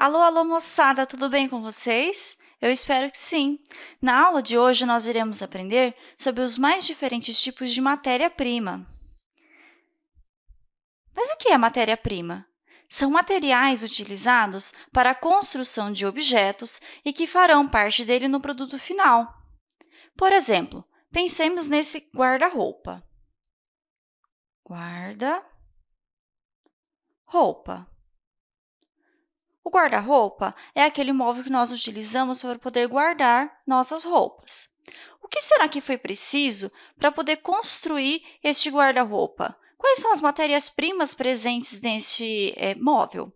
Alô, alô, moçada, tudo bem com vocês? Eu espero que sim! Na aula de hoje, nós iremos aprender sobre os mais diferentes tipos de matéria-prima. Mas o que é matéria-prima? São materiais utilizados para a construção de objetos e que farão parte dele no produto final. Por exemplo, pensemos nesse guarda-roupa. Guarda-roupa. O guarda-roupa é aquele móvel que nós utilizamos para poder guardar nossas roupas. O que será que foi preciso para poder construir este guarda-roupa? Quais são as matérias-primas presentes neste é, móvel?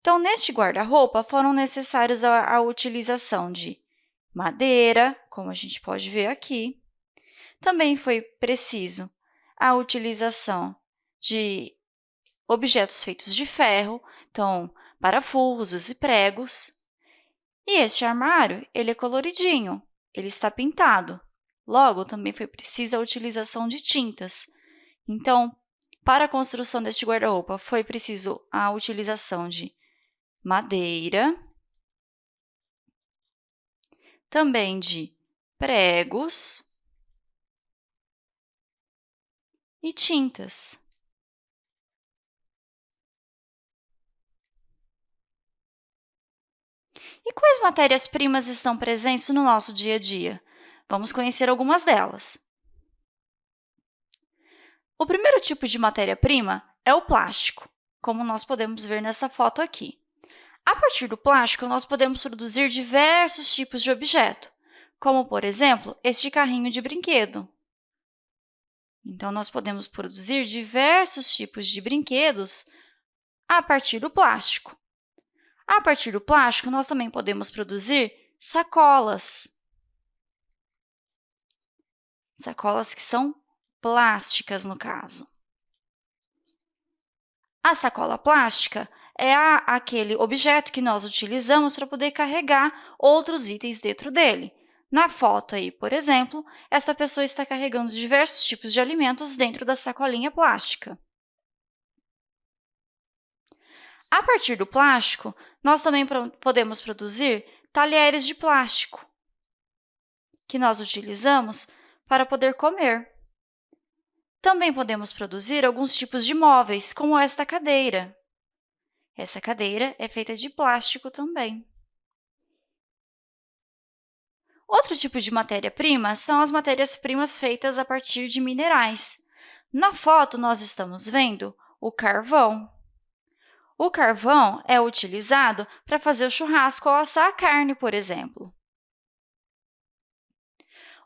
Então, neste guarda-roupa, foram necessários a, a utilização de madeira, como a gente pode ver aqui. Também foi preciso a utilização de objetos feitos de ferro, então, parafusos e pregos. E este armário, ele é coloridinho, ele está pintado. Logo, também foi precisa a utilização de tintas. Então, para a construção deste guarda-roupa, foi preciso a utilização de madeira, também de pregos e tintas. E quais matérias-primas estão presentes no nosso dia a dia? Vamos conhecer algumas delas. O primeiro tipo de matéria-prima é o plástico, como nós podemos ver nessa foto aqui. A partir do plástico, nós podemos produzir diversos tipos de objeto, como, por exemplo, este carrinho de brinquedo. Então, nós podemos produzir diversos tipos de brinquedos a partir do plástico. A partir do plástico, nós também podemos produzir sacolas. Sacolas que são plásticas, no caso. A sacola plástica é a, aquele objeto que nós utilizamos para poder carregar outros itens dentro dele. Na foto aí, por exemplo, esta pessoa está carregando diversos tipos de alimentos dentro da sacolinha plástica. A partir do plástico, nós também podemos produzir talheres de plástico, que nós utilizamos para poder comer. Também podemos produzir alguns tipos de móveis, como esta cadeira. Essa cadeira é feita de plástico também. Outro tipo de matéria-prima são as matérias-primas feitas a partir de minerais. Na foto, nós estamos vendo o carvão. O carvão é utilizado para fazer o churrasco ou assar a carne, por exemplo.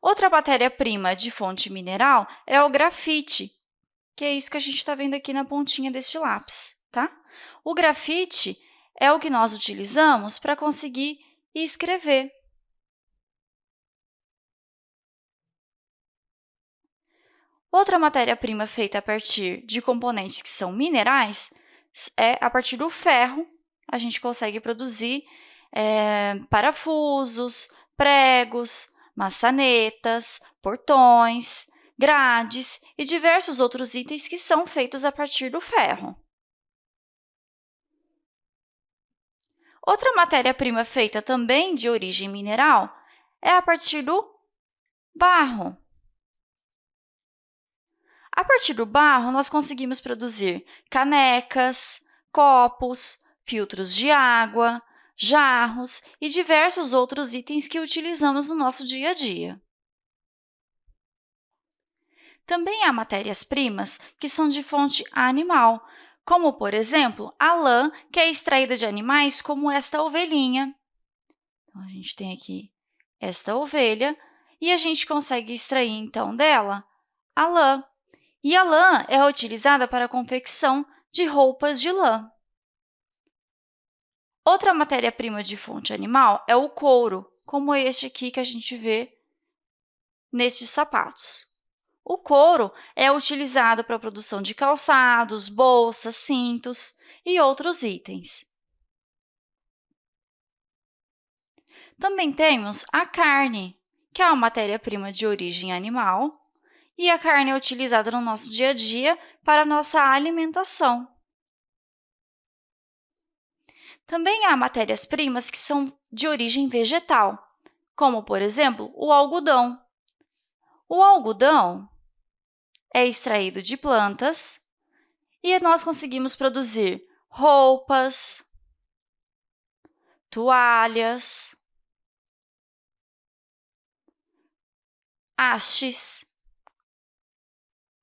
Outra matéria-prima de fonte mineral é o grafite, que é isso que a gente está vendo aqui na pontinha deste lápis. Tá? O grafite é o que nós utilizamos para conseguir escrever. Outra matéria-prima feita a partir de componentes que são minerais é a partir do ferro, a gente consegue produzir é, parafusos, pregos, maçanetas, portões, grades e diversos outros itens que são feitos a partir do ferro. Outra matéria-prima feita também de origem mineral é a partir do barro. A partir do barro, nós conseguimos produzir canecas, copos, filtros de água, jarros e diversos outros itens que utilizamos no nosso dia a dia. Também há matérias-primas que são de fonte animal, como, por exemplo, a lã, que é extraída de animais como esta ovelhinha. Então, a gente tem aqui esta ovelha e a gente consegue extrair, então, dela a lã. E a lã é utilizada para a confecção de roupas de lã. Outra matéria-prima de fonte animal é o couro, como este aqui que a gente vê nestes sapatos. O couro é utilizado para a produção de calçados, bolsas, cintos e outros itens. Também temos a carne, que é uma matéria-prima de origem animal, e a carne é utilizada no nosso dia a dia para a nossa alimentação. Também há matérias-primas que são de origem vegetal, como, por exemplo, o algodão. O algodão é extraído de plantas e nós conseguimos produzir roupas, toalhas, hastes,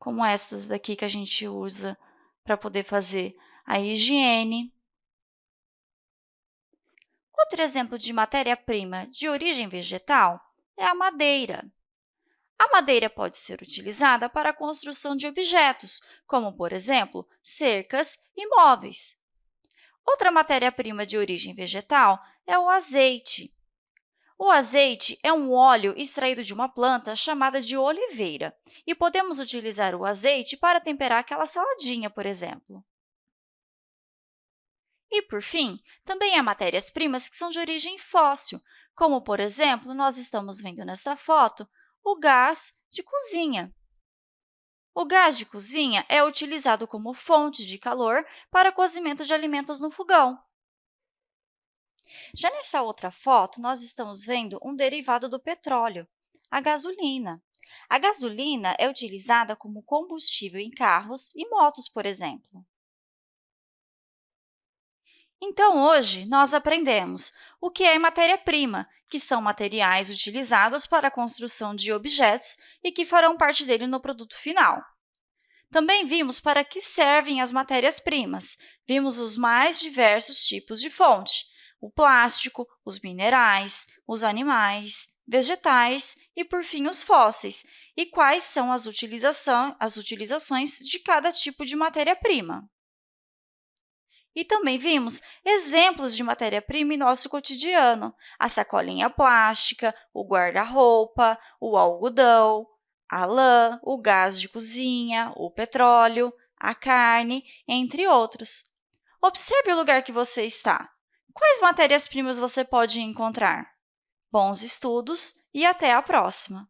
como estas daqui que a gente usa para poder fazer a higiene. Outro exemplo de matéria-prima de origem vegetal é a madeira. A madeira pode ser utilizada para a construção de objetos, como, por exemplo, cercas e móveis. Outra matéria-prima de origem vegetal é o azeite. O azeite é um óleo extraído de uma planta chamada de oliveira, e podemos utilizar o azeite para temperar aquela saladinha, por exemplo. E, por fim, também há matérias-primas que são de origem fóssil, como, por exemplo, nós estamos vendo nesta foto, o gás de cozinha. O gás de cozinha é utilizado como fonte de calor para cozimento de alimentos no fogão. Já nessa outra foto, nós estamos vendo um derivado do petróleo, a gasolina. A gasolina é utilizada como combustível em carros e motos, por exemplo. Então, hoje, nós aprendemos o que é matéria-prima, que são materiais utilizados para a construção de objetos e que farão parte dele no produto final. Também vimos para que servem as matérias-primas. Vimos os mais diversos tipos de fonte, o plástico, os minerais, os animais, vegetais e, por fim, os fósseis, e quais são as, utilização, as utilizações de cada tipo de matéria-prima. E também vimos exemplos de matéria-prima em nosso cotidiano, a sacolinha plástica, o guarda-roupa, o algodão, a lã, o gás de cozinha, o petróleo, a carne, entre outros. Observe o lugar que você está. Quais matérias-primas você pode encontrar? Bons estudos e até a próxima!